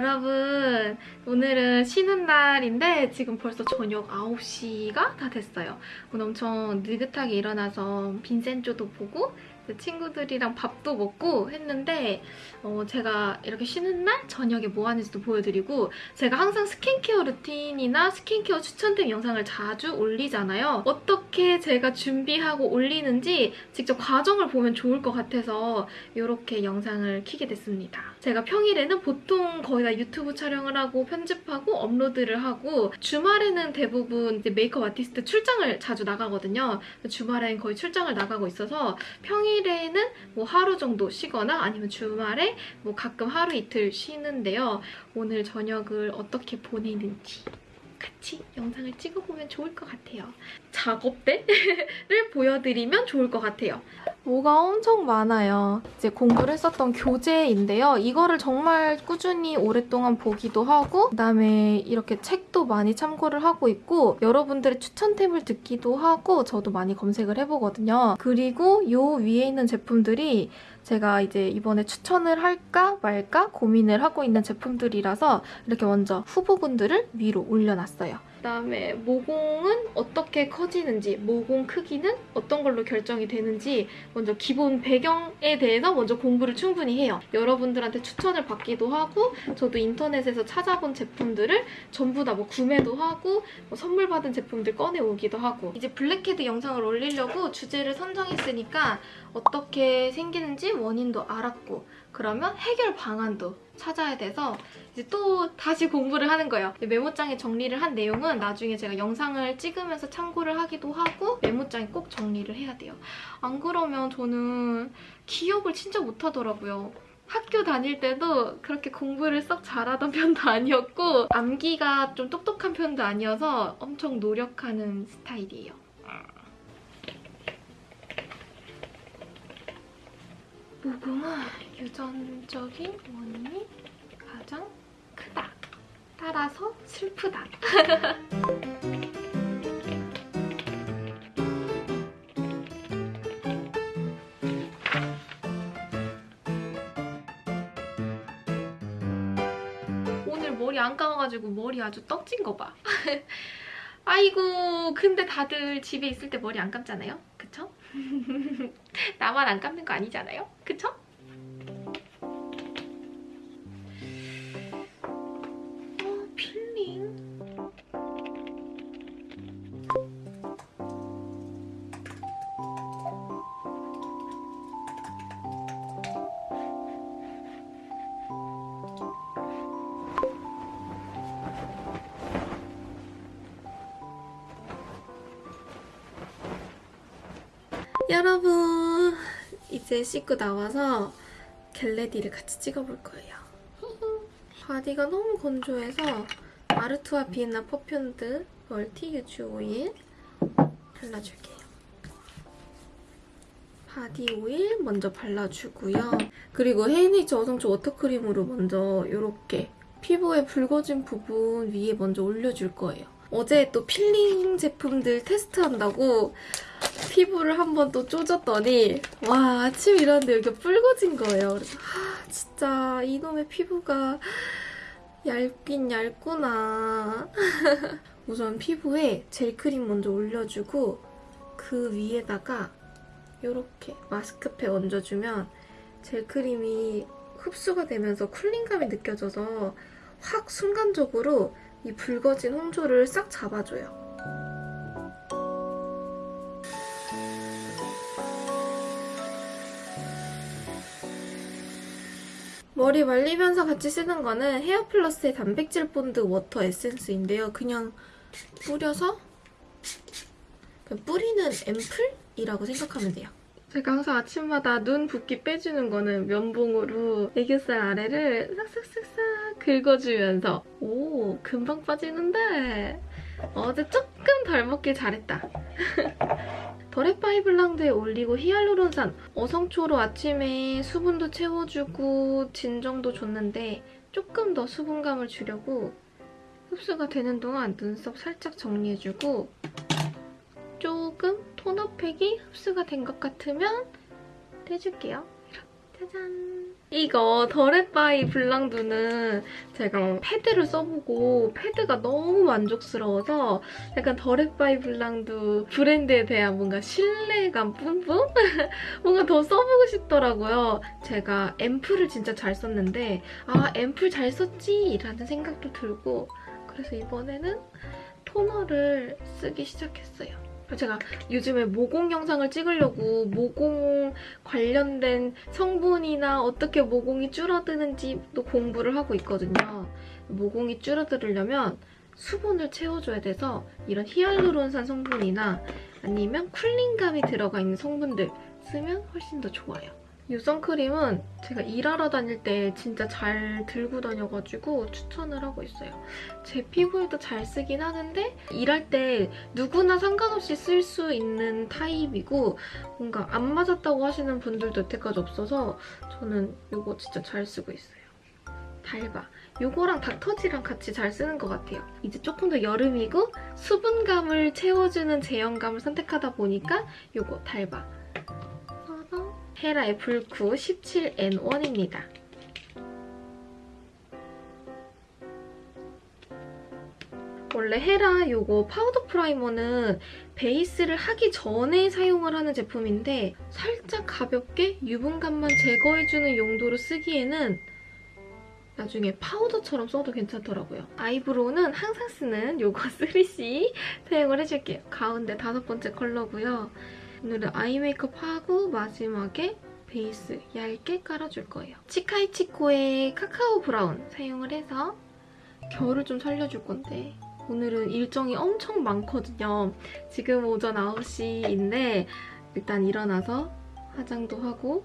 여러분 오늘은 쉬는 날인데 지금 벌써 저녁 9시가 다 됐어요. 오늘 엄청 느긋하게 일어나서 빈센조도 보고 친구들이랑 밥도 먹고 했는데 어, 제가 이렇게 쉬는 날 저녁에 뭐 하는지도 보여드리고 제가 항상 스킨케어 루틴이나 스킨케어 추천템 영상을 자주 올리잖아요. 어떻게 제가 준비하고 올리는지 직접 과정을 보면 좋을 것 같아서 이렇게 영상을 키게 됐습니다. 제가 평일에는 보통 거의 다 유튜브 촬영을 하고 편집하고 업로드를 하고 주말에는 대부분 메이크업 아티스트 출장을 자주 나가거든요. 주말엔 거의 출장을 나가고 있어서 평일 에는 뭐 하루 정도 쉬거나 아니면 주말에 뭐 가끔 하루 이틀 쉬는데요. 오늘 저녁을 어떻게 보내는지 같이 영상을 찍어보면 좋을 것 같아요. 작업대를 보여드리면 좋을 것 같아요. 뭐가 엄청 많아요. 이제 공부를 했었던 교재인데요. 이거를 정말 꾸준히 오랫동안 보기도 하고 그다음에 이렇게 책도 많이 참고를 하고 있고 여러분들의 추천템을 듣기도 하고 저도 많이 검색을 해보거든요. 그리고 요 위에 있는 제품들이 제가 이제 이번에 추천을 할까 말까 고민을 하고 있는 제품들이라서 이렇게 먼저 후보군들을 위로 올려놨어요. 그다음에 모공은 어떻게 커지는지, 모공 크기는 어떤 걸로 결정이 되는지 먼저 기본 배경에 대해서 먼저 공부를 충분히 해요. 여러분들한테 추천을 받기도 하고 저도 인터넷에서 찾아본 제품들을 전부 다 뭐 구매도 하고 뭐 선물 받은 제품들 꺼내오기도 하고 이제 블랙헤드 영상을 올리려고 주제를 선정했으니까 어떻게 생기는지 원인도 알았고 그러면 해결 방안도 찾아야 돼서 이제 또 다시 공부를 하는 거예요. 메모장에 정리를 한 내용은 나중에 제가 영상을 찍으면서 참고를 하기도 하고 메모장에 꼭 정리를 해야 돼요. 안 그러면 저는 기억을 진짜 못하더라고요. 학교 다닐 때도 그렇게 공부를 썩 잘하던 편도 아니었고 암기가 좀 똑똑한 편도 아니어서 엄청 노력하는 스타일이에요. 모공은 유전적인 원인이 가장. 따라서 슬프다. 오늘 머리 안 감아가지고 머리 아주 떡진 거 봐. 아이고 근데 다들 집에 있을 때 머리 안 감잖아요? 그쵸? 나만 안 감는 거 아니잖아요? 그쵸? 여러분 이제 씻고 나와서 get ready를 같이 찍어볼 거예요. body가 너무 건조해서 마르투아 비엔나 perfumed multi use oil 발라줄게요. body 오일 먼저 발라주고요. 그리고 헤이네이처 어성초 water크림으로 먼저 이렇게 피부에 붉어진 부분 위에 먼저 올려줄 거예요. 어제 또 필링 제품들 테스트한다고 피부를 한번 또 쪼졌더니 와 아침 일어났는데 여기가 붉어진 거예요. 그래서 아 진짜 이놈의 피부가 얇긴 얇구나. 우선 피부에 젤크림 먼저 올려주고 그 위에다가 이렇게 마스크팩 얹어주면 젤크림이 흡수가 되면서 쿨링감이 느껴져서 확 순간적으로 이 붉어진 홍조를 싹 잡아줘요. 머리 말리면서 같이 쓰는 거는 헤어플러스의 단백질 본드 water 에센스인데요. 그냥 뿌려서 그냥 뿌리는 앰플이라고 생각하면 돼요. 제가 항상 아침마다 눈 붓기 빼주는 거는 면봉으로 애교살 아래를 싹싹싹싹 긁어주면서 오 금방 빠지는데 어제 조금 덜 먹길 잘했다. 더레파이 블랑드에 올리고 히알루론산 어성초로 아침에 수분도 채워주고 진정도 줬는데 조금 더 수분감을 주려고 흡수가 되는 동안 눈썹 살짝 정리해주고 조금 톤업팩이 흡수가 된 것 같으면 떼줄게요. 짜잔! 이거 더렛바이 블랑두는 제가 패드를 써보고 패드가 너무 만족스러워서 약간 더렛바이 블랑두 브랜드에 대한 뭔가 신뢰감 뿜뿜? 뭔가 더 써보고 싶더라고요. 제가 앰플을 진짜 잘 썼는데 아 앰플 잘 썼지? 라는 생각도 들고 그래서 이번에는 토너를 쓰기 시작했어요. 제가 요즘에 모공 영상을 찍으려고 모공 관련된 성분이나 어떻게 모공이 줄어드는지도 공부를 하고 있거든요. 모공이 줄어들려면 수분을 채워줘야 돼서 이런 히알루론산 성분이나 아니면 쿨링감이 들어가 있는 성분들 쓰면 훨씬 더 좋아요. 이 선크림은 제가 일하러 다닐 때 진짜 잘 들고 다녀가지고 추천을 하고 있어요. 제 피부에도 잘 쓰긴 하는데 일할 때 누구나 상관없이 쓸 수 있는 타입이고 뭔가 안 맞았다고 하시는 분들도 여태까지 없어서 저는 이거 진짜 잘 쓰고 있어요. 달바. 이거랑 닥터지랑 같이 잘 쓰는 것 같아요. 이제 조금 더 여름이고 수분감을 채워주는 제형감을 선택하다 보니까 이거 달바. 헤라의 불쿠 17N1입니다. 원래 헤라 요거 파우더 primer는 베이스를 하기 전에 사용을 하는 제품인데 살짝 가볍게 유분감만 제거해주는 용도로 쓰기에는 나중에 파우더처럼 써도 괜찮더라고요. eyebrow는 항상 쓰는 요거 3CE 사용을 해줄게요. 가운데 다섯 번째 컬러고요. 오늘은 eye 메이크업 하고 마지막에 베이스 얇게 깔아줄 거예요. 치카이치코의 카카오 브라운 사용을 해서 결을 좀 살려줄 건데 오늘은 일정이 엄청 많거든요. 지금 오전 9시인데 일단 일어나서 화장도 하고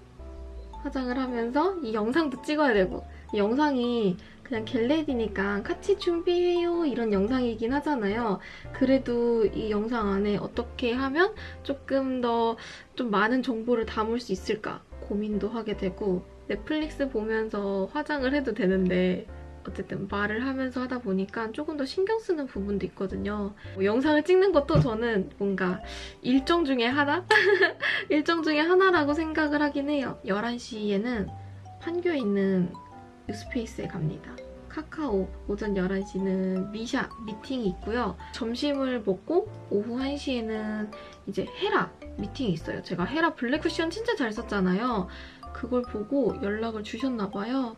화장을 하면서 이 영상도 찍어야 되고 이 영상이 그냥 겟레디니까 같이 준비해요 이런 영상이긴 하잖아요. 그래도 이 영상 안에 어떻게 하면 조금 더 좀 많은 정보를 담을 수 있을까 고민도 하게 되고 넷플릭스 보면서 화장을 해도 되는데 어쨌든 말을 하면서 하다 보니까 조금 더 신경 쓰는 부분도 있거든요. 뭐 영상을 찍는 것도 저는 뭔가 일정 중에 하나? 일정 중에 하나라고 생각을 하긴 해요. 11시에는 판교에 있는 뉴 스페이스에 갑니다. 카카오 오전 11시는 미샤 미팅이 있고요. 점심을 먹고 오후 1시에는 이제 헤라 미팅이 있어요. 제가 헤라 블랙 쿠션 진짜 잘 썼잖아요. 그걸 보고 연락을 주셨나 봐요.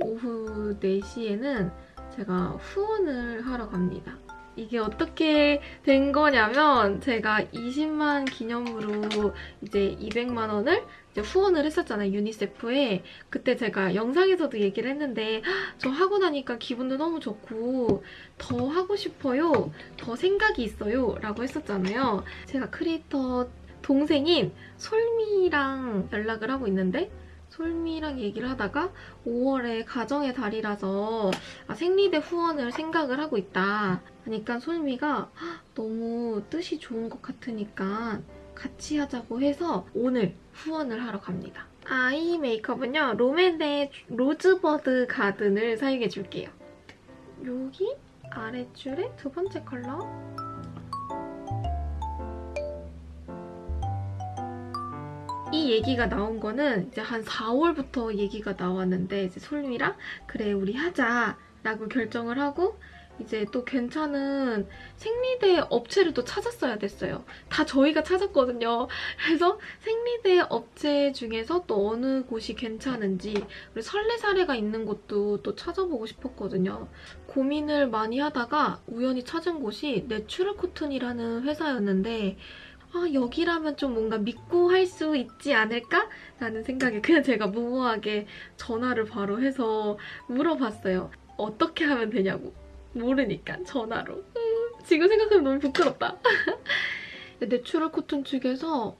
오후 4시에는 제가 후원을 하러 갑니다. 이게 어떻게 된 거냐면 제가 20만 기념으로 이제 200만 원을 후원을 했었잖아요, 유니세프에. 그때 제가 영상에서도 얘기를 했는데 저 하고 나니까 기분도 너무 좋고 더 하고 싶어요, 더 생각이 있어요 라고 했었잖아요. 제가 크리에이터 동생인 솔미랑 연락을 하고 있는데 솔미랑 얘기를 하다가 5월에 가정의 달이라서 아, 생리대 후원을 생각을 하고 있다 하니까 솔미가 너무 뜻이 좋은 것 같으니까 같이 하자고 해서 오늘 후원을 하러 갑니다. eye 메이크업은요. 롬앤의 로즈버드 가든을 사용해줄게요. 여기 아래줄에 두 번째 컬러 이 얘기가 나온 거는 이제 한 4월부터 얘기가 나왔는데 이제 솔미랑 그래 우리 하자 라고 결정을 하고 이제 또 괜찮은 생리대 업체를 또 찾았어야 됐어요. 다 저희가 찾았거든요. 그래서 생리대 업체 중에서 또 어느 곳이 괜찮은지 그리고 선례 사례가 있는 곳도 또 찾아보고 싶었거든요. 고민을 많이 하다가 우연히 찾은 곳이 내추럴 코튼이라는 회사였는데 아, 여기라면 좀 뭔가 믿고 할 수 있지 않을까? 라는 생각에 그냥 제가 무모하게 전화를 바로 해서 물어봤어요. 어떻게 하면 되냐고. 모르니까 전화로. 음, 지금 생각하면 너무 부끄럽다. 내추럴 코튼 측에서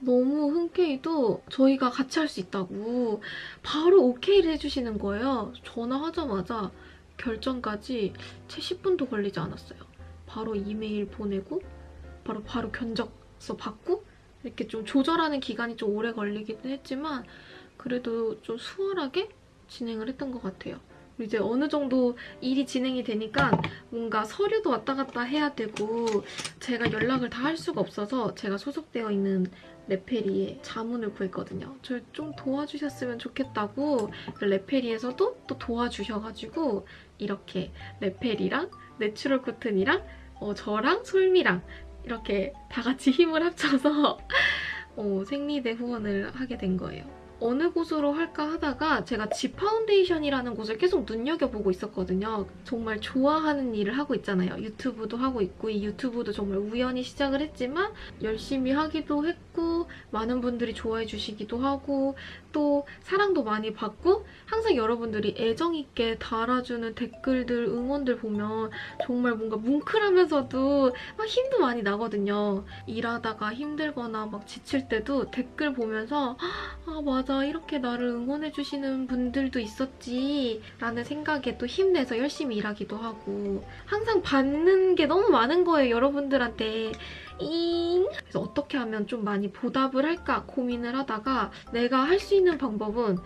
너무 흔쾌히도 저희가 같이 할 수 있다고 바로 오케이를 해주시는 거예요. 전화하자마자 결정까지 채 10분도 걸리지 않았어요. 바로 이메일 보내고 바로 바로 견적서 받고 이렇게 좀 조절하는 기간이 좀 오래 걸리기는 했지만 그래도 좀 수월하게 진행을 했던 것 같아요. 이제 어느 정도 일이 진행이 되니까 뭔가 서류도 왔다 갔다 해야 되고 제가 연락을 다 할 수가 없어서 제가 소속되어 있는 레페리에 자문을 구했거든요. 저를 좀 도와주셨으면 좋겠다고 레페리에서도 또 도와주셔가지고 이렇게 레페리랑 내추럴 코튼이랑 어, 저랑 솔미랑 이렇게 다 같이 힘을 합쳐서 어, 생리대 후원을 하게 된 거예요. 어느 곳으로 할까 하다가 제가 지 파운데이션이라는 곳을 계속 눈여겨보고 있었거든요. 정말 좋아하는 일을 하고 있잖아요. 유튜브도 하고 있고 이 유튜브도 정말 우연히 시작을 했지만 열심히 하기도 했고 많은 분들이 좋아해 주시기도 하고 또 사랑도 많이 받고 항상 여러분들이 애정 있게 달아주는 댓글들 응원들 보면 정말 뭔가 뭉클하면서도 막 힘도 많이 나거든요. 일하다가 힘들거나 막 지칠 때도 댓글 보면서 아 맞아 이렇게 나를 응원해주시는 분들도 있었지 라는 생각에 또 힘내서 열심히 일하기도 하고 항상 받는 게 너무 많은 거예요 여러분들한테. 잉! 그래서 어떻게 하면 좀 많이 보답을 할까 고민을 하다가 내가 할 수 있는 방법은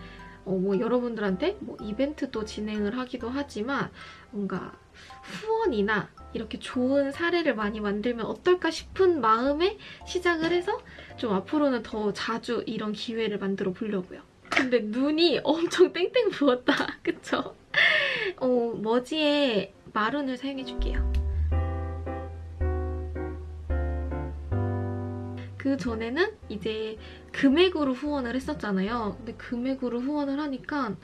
어, 뭐 여러분들한테 뭐 이벤트도 진행을 하기도 하지만 뭔가 후원이나 이렇게 좋은 사례를 많이 만들면 어떨까 싶은 마음에 시작을 해서 좀 앞으로는 더 자주 이런 기회를 만들어 보려고요. 근데 눈이 엄청 땡땡 부었다. 그쵸? 어, 머지에 마룬을 사용해줄게요. 그 전에는 이제 금액으로 후원을 했었잖아요. 근데 금액으로 후원을 하니까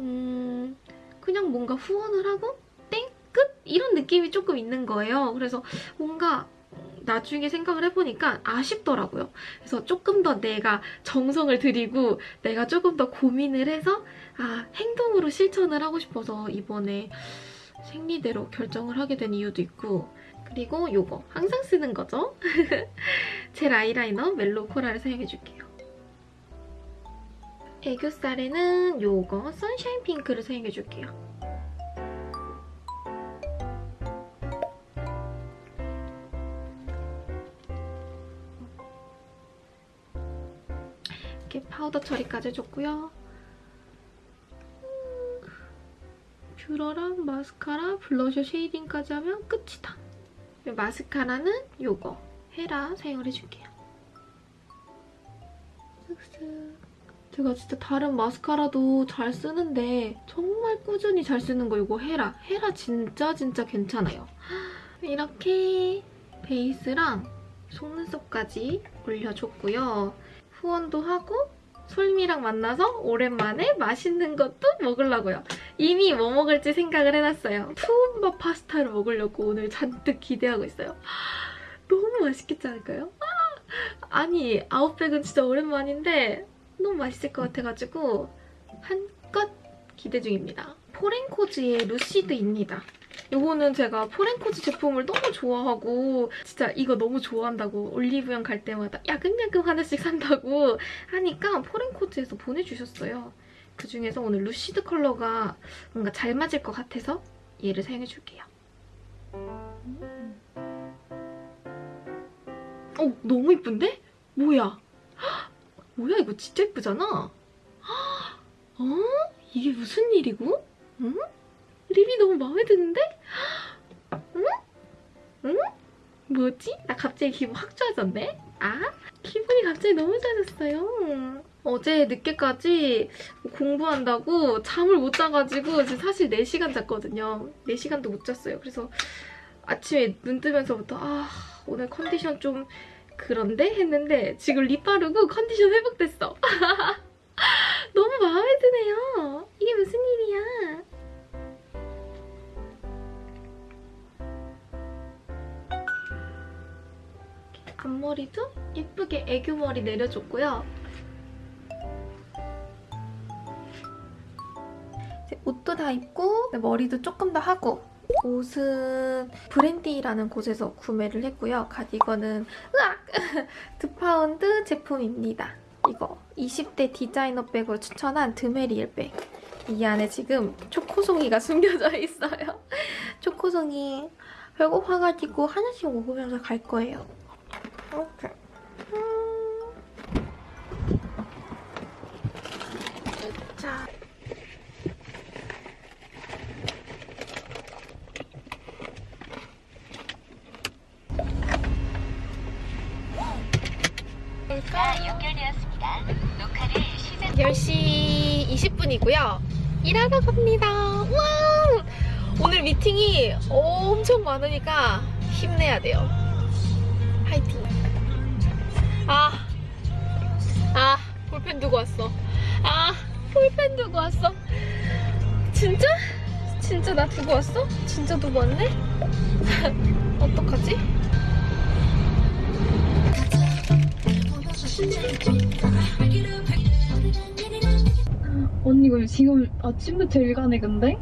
음, 그냥 뭔가 후원을 하고! 이런 느낌이 조금 있는 거예요. 그래서 뭔가 나중에 생각을 해보니까 아쉽더라고요. 그래서 조금 더 내가 정성을 들이고 내가 조금 더 고민을 해서 아 행동으로 실천을 하고 싶어서 이번에 생리대로 결정을 하게 된 이유도 있고 그리고 요거 항상 쓰는 거죠. 젤 아이라이너 mellow coral을 사용해줄게요. 애교살에는 요거 sunshine pink를 사용해줄게요. 이렇게 파우더 처리까지 해줬고요. 음, 뷰러랑 마스카라, 블러셔 shading까지 하면 끝이다. 마스카라는 요거 헤라 사용을 해줄게요. 제가 진짜 다른 마스카라도 잘 쓰는데 정말 꾸준히 잘 쓰는 거 이거 헤라. 헤라 진짜 진짜 괜찮아요. 이렇게 베이스랑 속눈썹까지 올려줬고요. 후원도 하고 솔미랑 만나서 오랜만에 맛있는 것도 먹으려고요. 이미 뭐 먹을지 생각을 해놨어요. 투움바 파스타를 먹으려고 오늘 잔뜩 기대하고 있어요. 너무 맛있겠지 않을까요? 아, 아니 아웃백은 진짜 오랜만인데 너무 맛있을 것 같아가지고 한껏 기대 중입니다. 포렌코즈의 루시드입니다. 이거는 제가 포렌코즈 제품을 너무 좋아하고 진짜 이거 너무 좋아한다고 올리브영 갈 때마다 야금야금 하나씩 산다고 하니까 포렌코즈에서 보내주셨어요. 그중에서 오늘 루시드 컬러가 뭔가 잘 맞을 것 같아서 얘를 사용해줄게요. 음. 어, 너무 이쁜데? 뭐야? 헉, 뭐야 이거 진짜 이쁘잖아? 어? 이게 무슨 일이고? 응? 립이 너무 마음에 드는데? 응? 응? 뭐지? 나 갑자기 기분 확 좋아졌네? 아? 기분이 갑자기 너무 좋아졌어요. 어제 늦게까지 공부한다고 잠을 못 자가지고 지금 사실 4시간 잤거든요. 4시간도 못 잤어요. 그래서 아침에 눈 뜨면서부터 아 오늘 컨디션 좀 그런데? 했는데 지금 립 바르고 컨디션 회복됐어. 너무 마음에 드네요. 이게 무슨 일이야. 앞머리도 예쁘게 애교머리 내려줬고요. 옷도 다 입고 머리도 조금 더 하고 옷은 브랜디라는 곳에서 구매를 했고요. 가디건은 으악! 드파운드 제품입니다. 이거 20대 디자이너 백으로 추천한 드메리엘 백. 이 안에 지금 초코송이가 숨겨져 있어요. 초코송이 배고파가지고 하나씩 먹으면서 갈 거예요. 오케이. 10시 20분이고요. 일하러 갑니다. 와! 오늘 미팅이 엄청 많으니까 힘내야 돼요. 화이팅! 아, 아, 볼펜 두고 왔어. 아, 볼펜 두고 왔어. 진짜? 진짜 나 두고 왔어? 진짜 두고 왔네? 어떡하지? 언니 이거 지금 아침부터 일가네 근데?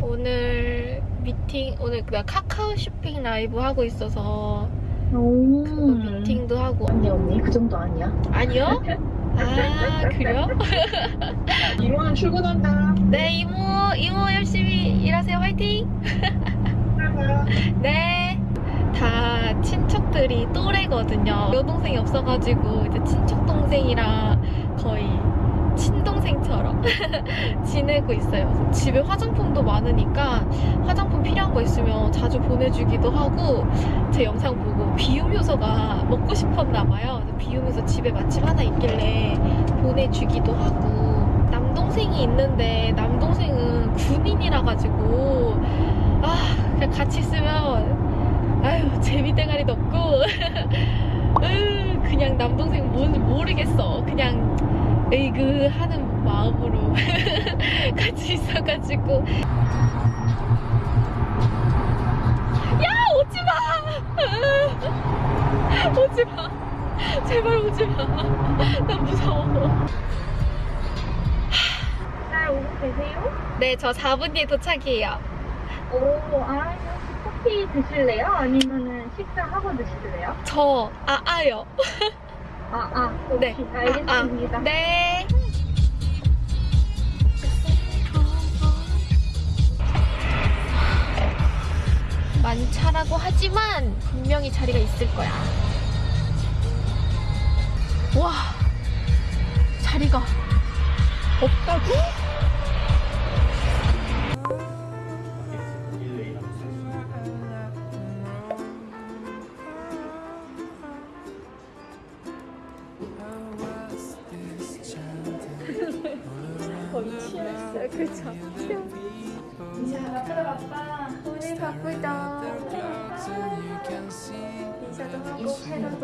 오늘 미팅, 오늘 나 카카오 쇼핑 라이브 하고 있어서 오 그거 미팅도 하고. 언니 언니 그 정도 아니야? 아니요? 아, 그래요? 이모는 출근한다. 네, 이모, 이모 열심히 일하세요. 화이팅! 네. 다 친척들이 또래거든요. 여동생이 없어가지고 이제 친척 동생이랑 거의 친동생처럼 지내고 있어요. 집에 화장품도 많으니까 화장품 필요한 거 있으면 자주 보내주기도 하고 제 영상 보고 비움 효소가 먹고 싶었나 봐요. 그래서 비움 효소 집에 마침 하나 있길래 보내주기도 하고 남동생이 있는데 남동생은 군인이라 가지고 아 그냥 같이 있으면 아유 재미대가리도 없고 으, 그냥 남동생 뭔지 모르겠어 그냥 에이그 하는 마음으로 같이 있어가지고. 야 오지마! 오지마. 제발 오지마. 나 무서워. 잘 오고 계세요? 네저 4분 뒤에 도착이에요. 오 아, 혹시 커피 드실래요? 아니면은 식사하고 드실래요? 저 아아요 아 아 네. 오케이 알겠습니다 아, 아. 네. 많이 차라고 하지만 분명히 자리가 있을 거야. 와, 자리가 없다고?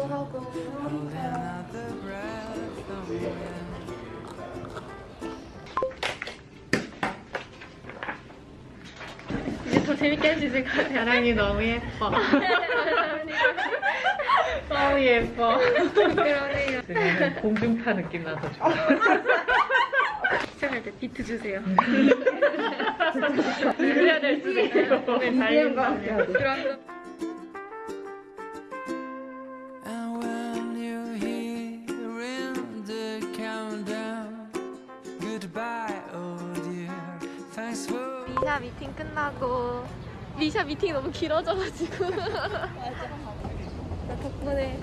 하고. 이제 더 재밌게 할 수 있을 것 같아요. 사랑이 너무 예뻐. 너무 예뻐. 그러네요. 공중파 느낌 나서 좋아. 시작할 때 비트 주세요. 그래야 될 수도 있고. 몸에 달린다면. 그럼 And 미샤 미팅 너무 길어져가지고. 나 덕분에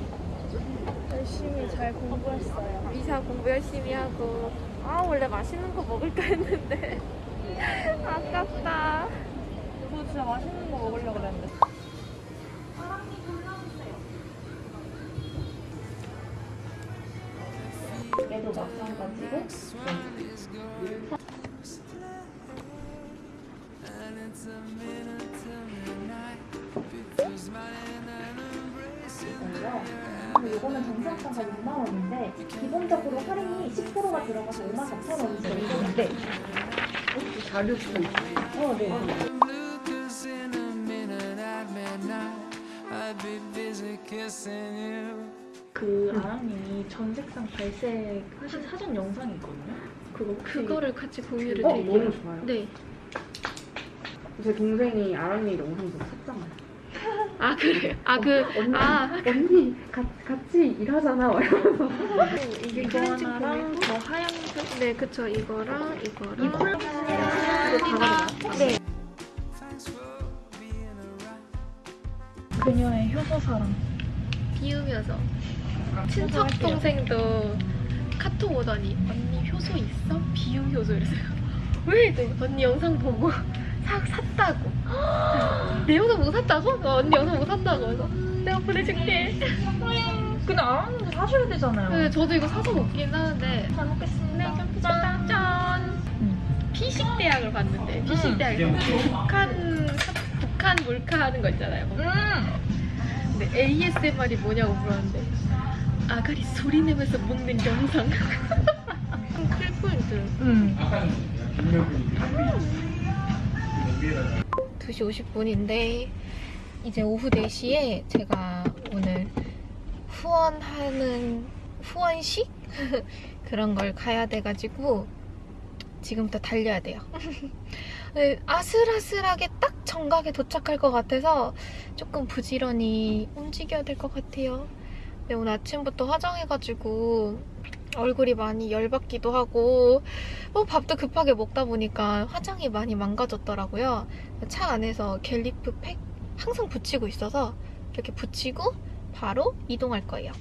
열심히 잘 공부했어요. 미샤 공부 열심히 하고 아 원래 맛있는 거 먹을까 했는데. 아깝다. 저 진짜 맛있는 거 먹으려고 그랬는데. 얘도 마찬가지고 이거는 정상가가 6만 원인데 기본적으로 할인이 10%가 들어가서 5만 4천 원이 정도인데 자료도 어, 네. 그 아랑님이 전색상 발색 하신 사전 영상이 있거든요. 그거 혹시 그거를 같이 공유를 어, 드릴게요 너무 좋아요. 네. 제 동생이 아랑이 영상 보고 샀잖아요. 아 그래요? 아 그 언니, 아. 언니 가, 같이 일하잖아. 막 이러면서. 이게 이거 클렌징 하나랑 폼이고 저 하얀색 네 그쵸 이거랑 이거랑 이 이거 다 네. 그녀의 효소사랑 비우면서 친척 동생도 카톡 오더니 언니 효소 있어? 비움 효소 이랬어요. 왜? 네, 언니 영상 보고 사, 샀다고. 내 영상 못 샀다고? 어, 언니 영상 못 샀다고. 그래서 내가 보내줄게. 근데 아랑님도 사셔야 되잖아요. 네, 저도 이거 사서 먹긴 하는데 잘 먹겠습니다. 짠! 짠! 피식 대학을 봤는데 피식 대학 북한 북한 몰카 하는 거 있잖아요. 음. 근데 ASMR이 뭐냐고 물었는데 아가리 소리 내면서 먹는 영상. 클포인트. 음. 2시 50분인데 이제 오후 4시에 제가 오늘 후원하는 후원식 그런 걸 가야 돼가지고 지금부터 달려야 돼요. 네, 아슬아슬하게 딱 정각에 도착할 것 같아서 조금 부지런히 움직여야 될 것 같아요. 근데 오늘 아침부터 화장해가지고 얼굴이 많이 열받기도 하고 뭐 밥도 급하게 먹다 보니까 화장이 많이 망가졌더라고요. 차 안에서 갤리프 팩 항상 붙이고 있어서 이렇게 붙이고 바로 이동할 거예요.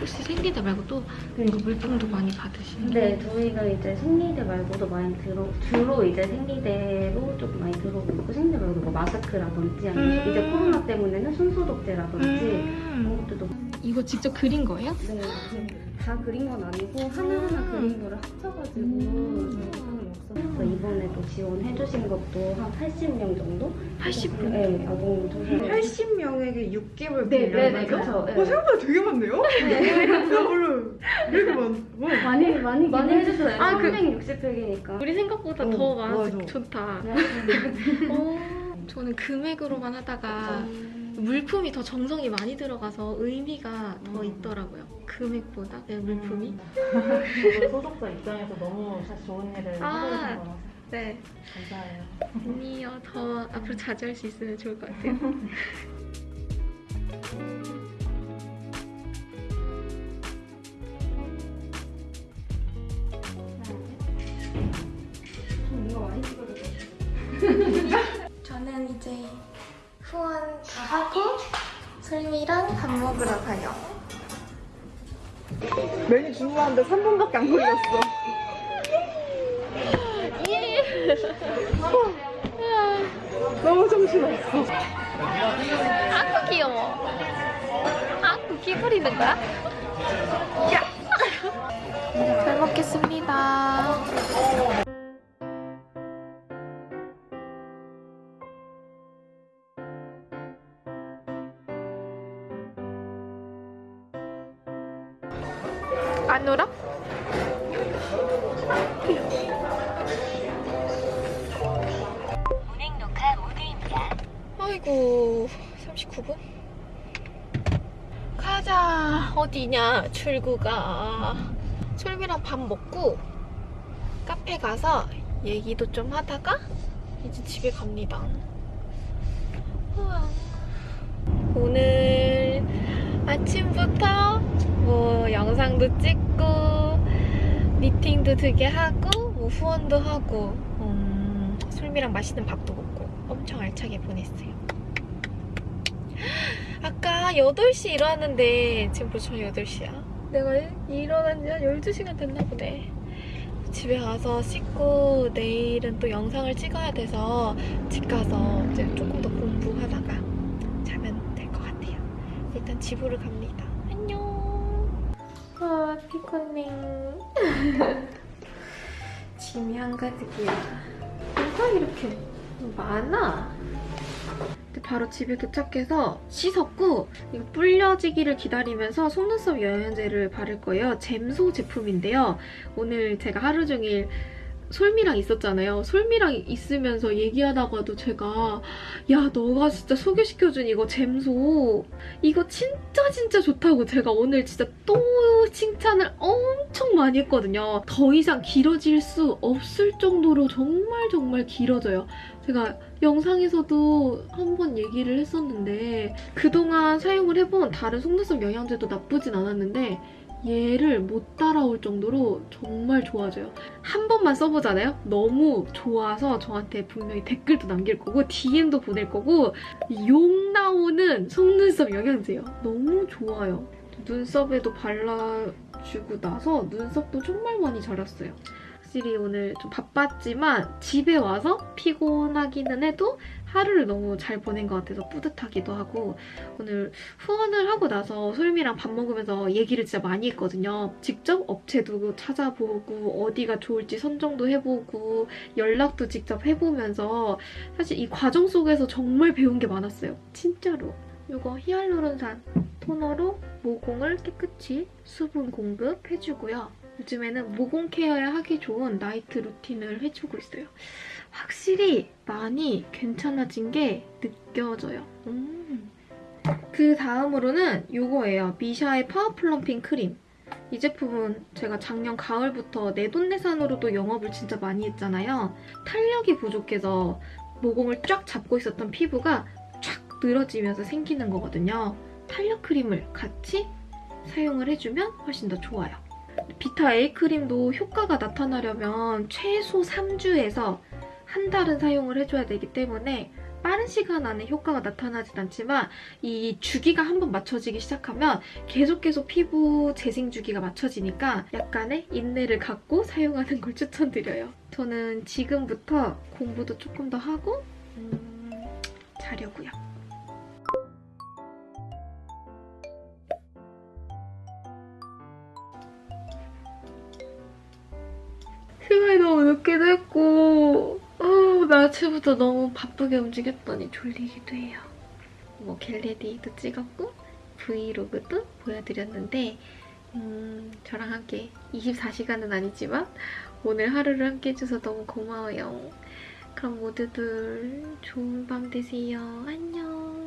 혹시 생리대 말고 또 이거 물품도 많이 받으시는 네, 저희가 이제 생리대 말고도 많이 들어, 주로 이제 생리대로 좀 많이 들어오고 있고, 생리대 말고도 뭐 마스크라든지, 아니면 음. 이제 코로나 때문에는 손소독제라든지, 음. 그런 것들도 이거 직접 그린 거예요? 네, 다 그린 건 아니고, 하나하나 음. 그린 거를 합쳐가지고, 없어서 이번에도 지원해 주신 것도 한 80명 정도? 80명? 네, 아동 조선. 80명에게 6개월 네, 네, 네, 그렇죠. 어, 생각보다 되게 많네요? 나 원래 이렇게 많, 뭐. 많이, 많이, 많이 해주셔요. 아, 그- 360팩이니까. 우리 생각보다 어, 더 많아서. 좋다. 네. 어, 저는 금액으로만 하다가 물품이 더 정성이 많이 들어가서 의미가 더 음. 있더라고요. 금액보다 네, 물품이. 저도 소속자 입장에서 너무 사실 좋은 일을 아. 하고 계신 거라서 네. 감사해요. 아니요, 더 앞으로 자주 할 수 있으면 좋을 것 같아요. 하고 설미랑 밥 먹으러 가요. 메뉴 주문하는데 3분밖에 안 걸렸어. 예. 너무 정신없어. 아구 귀여워. 아구 귀 부리는 거야? 야! 잘 먹겠습니다. 안 울어? 운행 녹화 모드입니다. 아이고 39분? 가자 어디냐 출구가 솔비랑 밥 먹고 카페 가서 얘기도 좀 하다가 이제 집에 갑니다 우와. 오늘 아침부터 뭐 영상도 찍고 미팅도 되게 하고 뭐 후원도 하고 음, 솔미랑 맛있는 밥도 먹고 엄청 알차게 보냈어요. 아까 8시 일어났는데 지금 벌써 8시야. 내가 일어난 지 한 12시간 됐나 보네. 집에 가서 씻고 내일은 또 영상을 찍어야 돼서 집 가서 이제 조금 더 공부하다가 자면 될 것 같아요. 일단 집으로. 안녕. 아, 피코닝. 짐이 한가득이야. 뭐가 이렇게 많아? 바로 집에 도착해서 씻었고 이거 불려지기를 기다리면서 속눈썹 영양제를 바를 거예요. 잼소 제품인데요. 오늘 제가 하루 종일 솔미랑 있었잖아요. 솔미랑 있으면서 얘기하다가도 제가 야 너가 진짜 소개시켜준 이거 잼소 이거 진짜 진짜 좋다고 제가 오늘 진짜 또 칭찬을 엄청 많이 했거든요. 더 이상 길어질 수 없을 정도로 정말 정말 길어져요. 제가 영상에서도 한 번 얘기를 했었는데 그동안 사용을 해본 다른 속눈썹 영양제도 나쁘진 않았는데 얘를 못 따라올 정도로 정말 좋아져요. 한 번만 써보잖아요? 너무 좋아서 저한테 분명히 댓글도 남길 거고 DM도 보낼 거고 욕 나오는 속눈썹 영양제예요. 너무 좋아요. 눈썹에도 발라주고 나서 눈썹도 정말 많이 자랐어요. 확실히 오늘 좀 바빴지만 집에 와서 피곤하기는 해도 하루를 너무 잘 보낸 것 같아서 뿌듯하기도 하고 오늘 후원을 하고 나서 솔미랑 밥 먹으면서 얘기를 진짜 많이 했거든요. 직접 업체도 찾아보고 어디가 좋을지 선정도 해보고 연락도 직접 해보면서 사실 이 과정 속에서 정말 배운 게 많았어요. 진짜로. 이거 히알루론산 토너로 모공을 깨끗이 수분 공급해주고요. 요즘에는 모공 케어에 하기 좋은 나이트 루틴을 해주고 있어요. 확실히 많이 괜찮아진 게 느껴져요. 음. 그 다음으로는 이거예요. 미샤의 파워 플럼핑 크림. 이 제품은 제가 작년 가을부터 내돈내산으로도 영업을 진짜 많이 했잖아요. 탄력이 부족해서 모공을 쫙 잡고 있었던 피부가 쫙 늘어지면서 생기는 거거든요. 탄력 크림을 같이 사용을 해주면 훨씬 더 좋아요. 비타 A 크림도 효과가 나타나려면 최소 3주에서 한 달은 사용을 해줘야 되기 때문에 빠른 시간 안에 효과가 나타나진 않지만 이 주기가 한번 맞춰지기 시작하면 계속 계속 피부 재생 주기가 맞춰지니까 약간의 인내를 갖고 사용하는 걸 추천드려요. 저는 지금부터 공부도 조금 더 하고 음, 자려고요. 아침부터 너무 바쁘게 움직였더니 졸리기도 해요. 뭐 겟레디도 찍었고 브이로그도 보여드렸는데 음, 저랑 함께 24시간은 아니지만 오늘 하루를 함께 해줘서 너무 고마워요. 그럼 모두들 좋은 밤 되세요. 안녕.